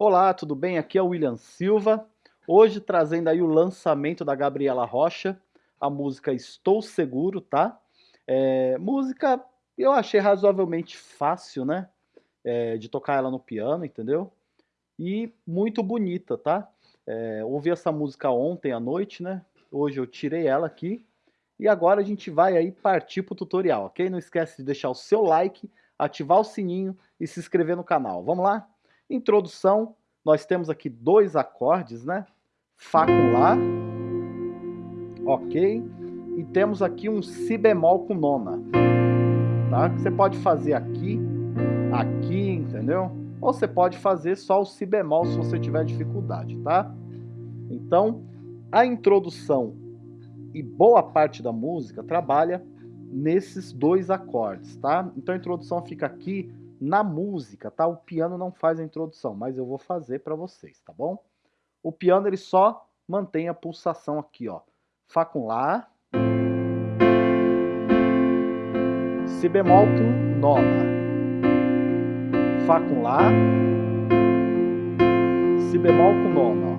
Olá, tudo bem? Aqui é o William Silva. Hoje trazendo aí o lançamento da Gabriela Rocha, a música Estou Seguro, tá? É, música eu achei razoavelmente fácil, né? É, de tocar ela no piano, entendeu? E muito bonita, tá? É, ouvi essa música ontem à noite, né? Hoje eu tirei ela aqui. E agora a gente vai aí partir pro tutorial, ok? Não esquece de deixar o seu like, ativar o sininho e se inscrever no canal. Vamos lá? Introdução, nós temos aqui dois acordes, né? Fá com Lá, ok? E temos aqui um Si bemol com nona, tá? Você pode fazer aqui, aqui, entendeu? Ou você pode fazer só o Si bemol se você tiver dificuldade, tá? Então, a introdução e boa parte da música trabalha nesses dois acordes, tá? Então a introdução fica aqui na música, tá? O piano não faz a introdução, mas eu vou fazer para vocês, tá bom? O piano ele só mantém a pulsação aqui, ó. Fá com Lá. Si bemol com nona. Fá com Lá. Si bemol com nona, ó.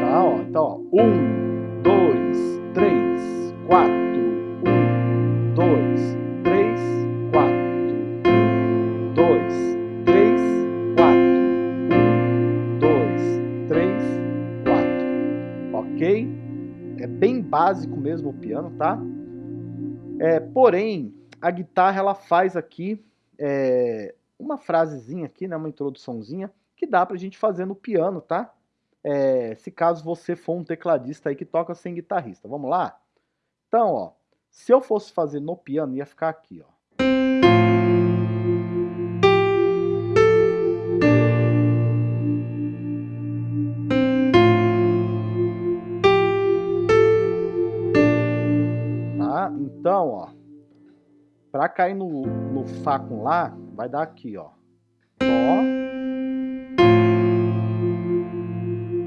Tá, ó. Então, ó. Um, dois, três, quatro. Mesmo o piano, tá? É, porém, a guitarra ela faz aqui é, uma frasezinha aqui, né, uma introduçãozinha, que dá pra gente fazer no piano, tá? É, se caso você for um tecladista aí que toca sem guitarrista. Vamos lá? Então, ó, se eu fosse fazer no piano, ia ficar aqui, ó. Para cair no, no Fá com Lá, vai dar aqui, ó. Dó.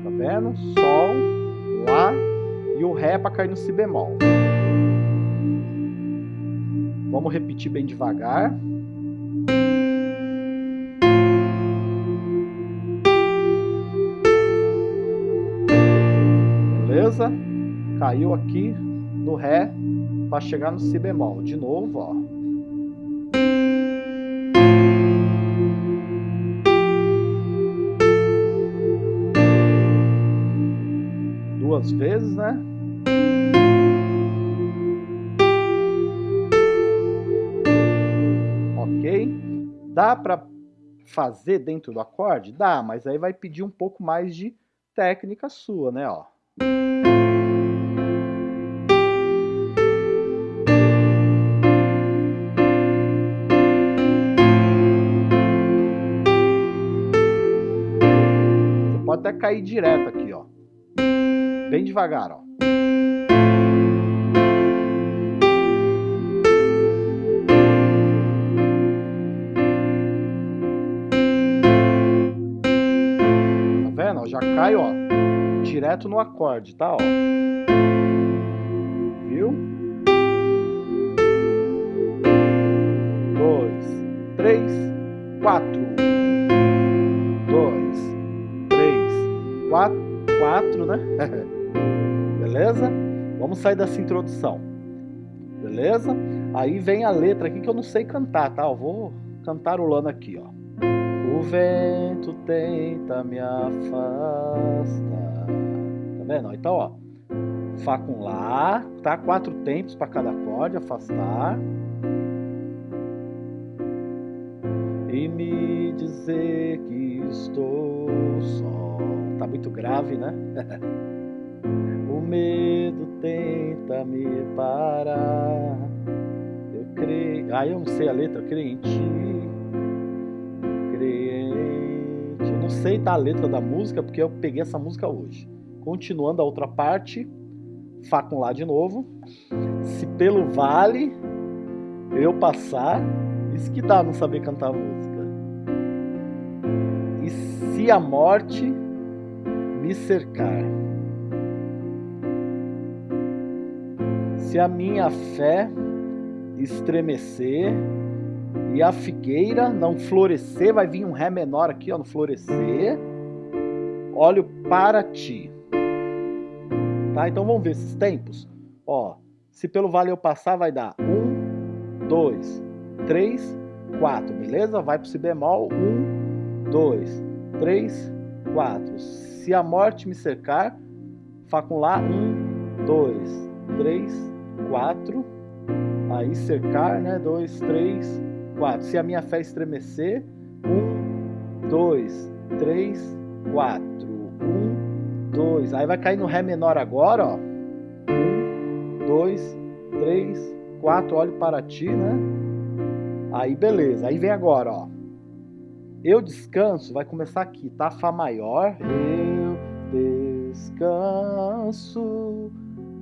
Tá vendo? Sol, Lá e o Ré para cair no Si bemol. Vamos repetir bem devagar. Beleza? Caiu aqui no Ré para chegar no Si bemol. De novo, ó. Duas vezes, né? Ok? Dá para fazer dentro do acorde? Dá, mas aí vai pedir um pouco mais de técnica sua, né? Ó. Pode até cair direto aqui, ó. Bem devagar, ó. Tá vendo? Já cai, ó, direto no acorde, tá, ó. Sair dessa introdução. Beleza? Aí vem a letra aqui que eu não sei cantar, tá? Eu vou cantarolando aqui, ó. O vento tenta me afastar. Tá vendo? Então, ó. Fá com Lá, tá? Quatro tempos para cada acorde, afastar. E me dizer que estou só tá muito grave, né? o medo tenta me parar. Eu creio. Ah, eu não sei a letra, ti. Crente. Eu não sei tá a letra da música porque eu peguei essa música hoje. Continuando a outra parte, Fá com Lá de novo. Se pelo vale eu passar, isso que dá não saber cantar a música. E se a morte me cercar. Se a minha fé estremecer E a figueira não florescer, vai vir um Ré menor aqui, ó, no florescer. Olho para ti. Tá? Então vamos ver esses tempos. Ó, se pelo vale eu passar, vai dar um, dois, três, quatro, beleza? Vai pro si bemol, um, dois, três, quatro. Se a morte me cercar, Fá com Lá, um, dois, três, quatro. Aí cercar, né? Dois, três, quatro. Se a minha fé estremecer, um, dois, três, quatro. Um, dois. Aí vai cair no Ré menor agora, ó. Um, dois, três, quatro. Olho para ti, né? Aí beleza. Aí vem agora, ó. Eu descanso, vai começar aqui, tá? Fá maior. Eu descanso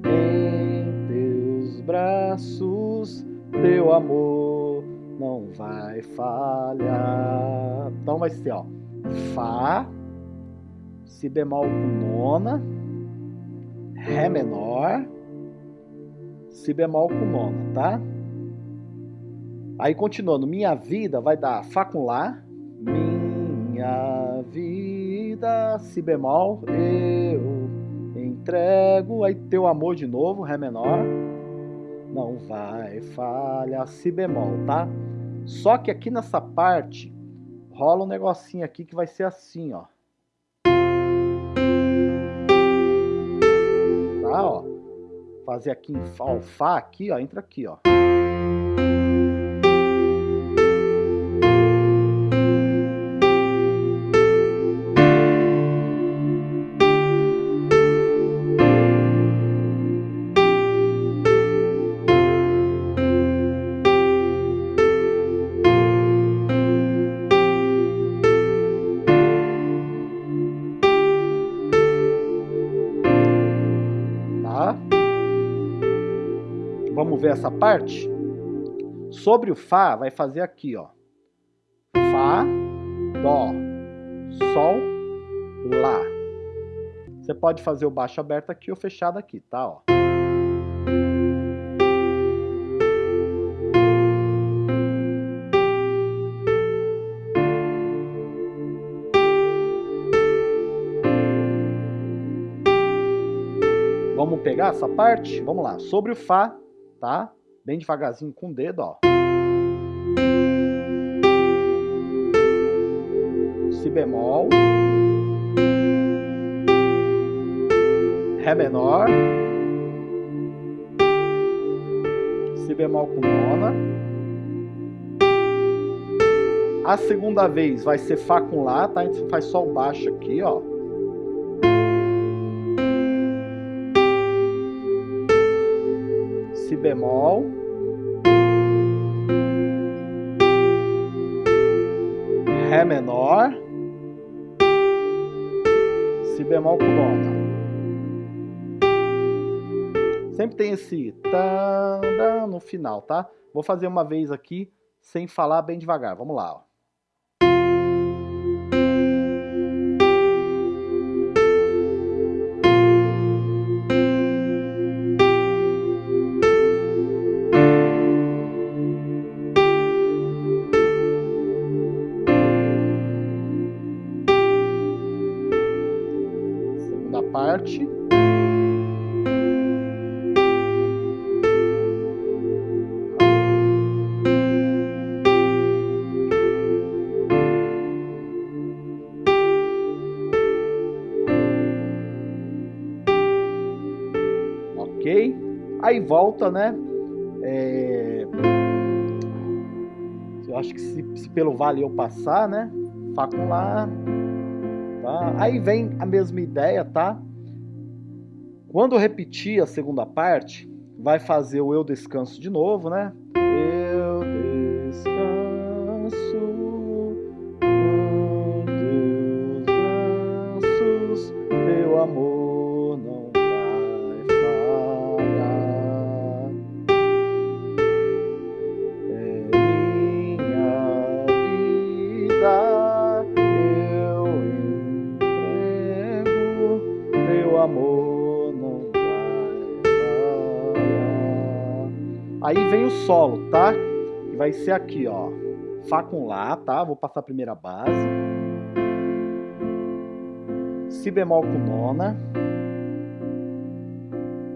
em teus braços, teu amor não vai falhar. Então vai ser, ó, Fá, Si bemol com nona, Ré menor, Si bemol com nona, tá? Aí continuando, minha vida vai dar Fá com Lá, minha vida, Si bemol, eu entrego, aí teu amor de novo, Ré menor, não vai falhar, Si bemol, tá? Só que aqui nessa parte, rola um negocinho aqui que vai ser assim, ó. Tá, ó. Fazer aqui em Fá, ó, Fá aqui, ó, entra aqui, ó. Ver essa parte? Sobre o Fá, vai fazer aqui, ó. Fá, Dó, Sol, Lá. Você pode fazer o baixo aberto aqui ou fechado aqui, tá? Ó. Vamos pegar essa parte? Vamos lá. Sobre o Fá, tá? Bem devagarzinho com o dedo, ó. Si bemol. Ré menor. Si bemol com nona. A segunda vez vai ser Fá com Lá, tá? A gente faz o baixo aqui, ó. Bemol. Ré menor. Si bemol com nona. Sempre tem esse no final, tá? Vou fazer uma vez aqui sem falar bem devagar. Vamos lá, ó. Parte. Ok? Aí volta, né? É... Eu acho que se, se, pelo vale eu passar, né? Fá com Lá. Tá? Aí vem a mesma ideia, tá? Quando eu repetir a segunda parte, vai fazer o eu descanso de novo, né? Eu Aí vem o solo, tá? Que vai ser aqui, ó. Fá com Lá, tá? Vou passar a primeira base. Si bemol com nona.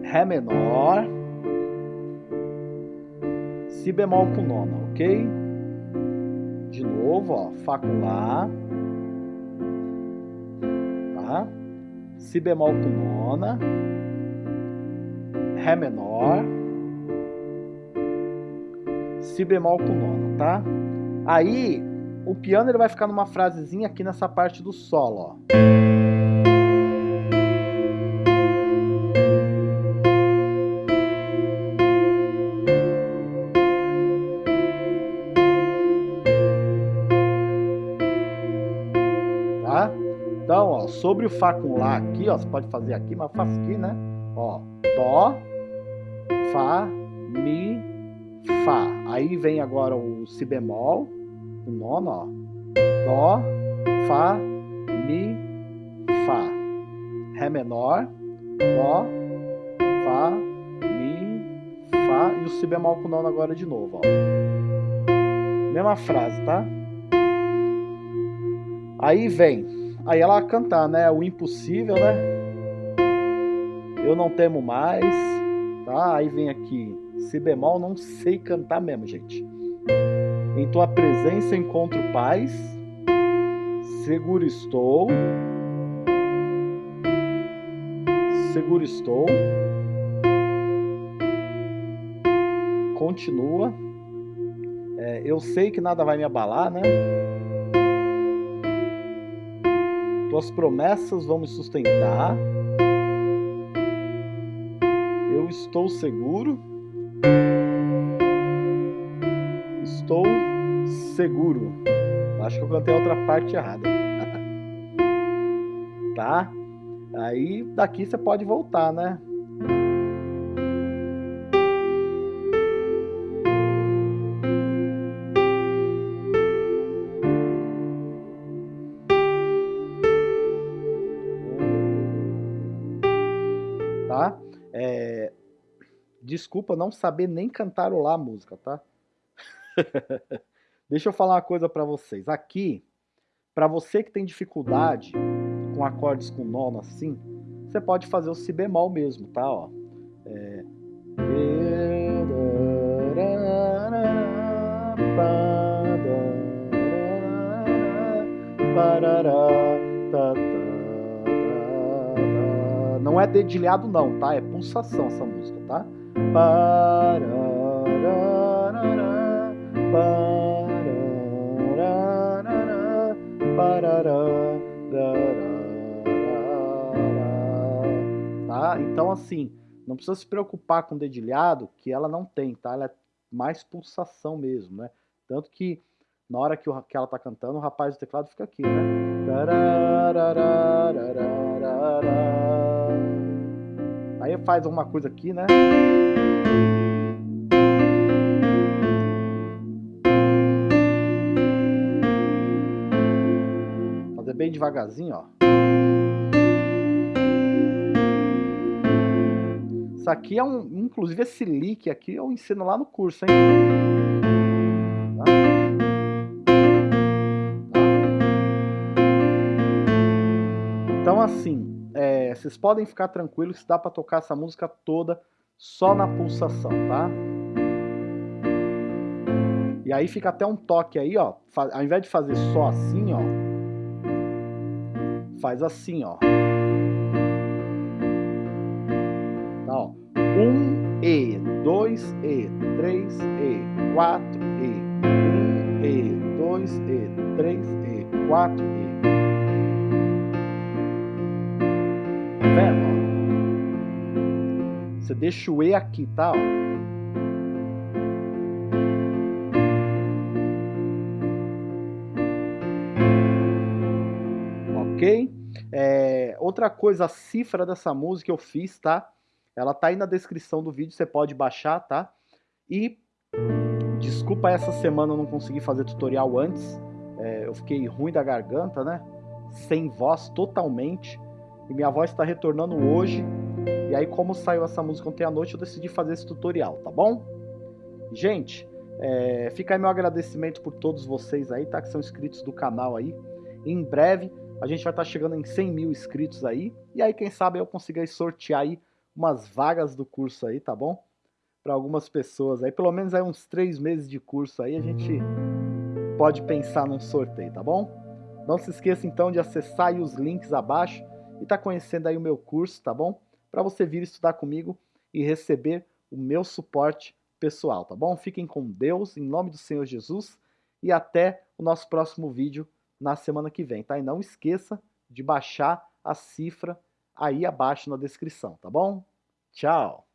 Ré menor. Si bemol com nona, ok? De novo, ó. Fá com Lá. Tá? Si bemol com nona. Ré menor. Si bemol com nona, tá? Aí, o piano ele vai ficar numa frasezinha aqui nessa parte do solo, ó. Tá? Então, ó, sobre o Fá com Lá aqui, ó, você pode fazer aqui, mas faz aqui, né? Ó, Dó, Fá, Mi, Fá. Aí vem agora o Si bemol, o nono, ó. Dó, Fá, Mi, Fá. Ré menor, Dó, Fá, Mi, Fá. E o Si bemol com nono agora de novo, ó. Mesma frase, tá? Aí vem, aí ela cantar, né? O impossível, né? Eu não temo mais, tá? Aí vem aqui Si bemol, não sei cantar mesmo, gente. Em tua presença encontro paz, seguro estou, seguro estou, continua, é, eu sei que nada vai me abalar, né? Tuas promessas vão me sustentar, eu estou seguro, Estou seguro. Acho que eu cantei a outra parte errada. tá? Aí daqui você pode voltar, né? Tá? É, desculpa não saber nem cantarolar a música, tá? Deixa eu falar uma coisa para vocês. Aqui, para você que tem dificuldade com acordes com nono assim, você pode fazer o si bemol mesmo, tá? Ó. É... Não é dedilhado não, tá? É pulsação essa música, tá? Tá? Então assim, não precisa se preocupar com dedilhado, que ela não tem, tá? Ela é mais pulsação mesmo, né? Tanto que na hora que, o, que ela tá cantando, o rapaz do teclado fica aqui, né? Aí faz alguma coisa aqui, né? Bem devagarzinho, ó. Isso aqui é um, inclusive esse lick aqui eu ensino lá no curso, hein? Tá? Então assim, é, vocês podem ficar tranquilos que dá para tocar essa música toda só na pulsação, tá? E aí fica até um toque aí, ó. Ao invés de fazer só assim, ó. Faz assim, ó. Tá, ó. Um E, dois E, três E, quatro E. Um E, dois E, três E, quatro E. Tá vendo? Ó? Você deixa o E aqui, tá? Ó. outra coisa, a cifra dessa música eu fiz, tá? Ela tá aí na descrição do vídeo, você pode baixar, tá? E desculpa essa semana eu não consegui fazer tutorial antes, é, eu fiquei ruim da garganta, né? Sem voz totalmente, e minha voz está retornando hoje, e aí como saiu essa música ontem à noite, eu decidi fazer esse tutorial, tá bom? Gente, É, fica aí meu agradecimento por todos vocês aí, tá? Que são inscritos do canal aí. Em breve a gente vai estar tá chegando em 100 mil inscritos aí. E aí, quem sabe eu consiga sortear aí umas vagas do curso aí, tá bom? Para algumas pessoas aí, pelo menos aí uns três meses de curso aí, a gente pode pensar num sorteio, tá bom? Não se esqueça então de acessar os links abaixo e tá conhecendo aí o meu curso, tá bom? Para você vir estudar comigo e receber o meu suporte pessoal, tá bom? Fiquem com Deus, em nome do Senhor Jesus, e até o nosso próximo vídeo na semana que vem, tá? E não esqueça de baixar a cifra aí abaixo na descrição, tá bom? Tchau!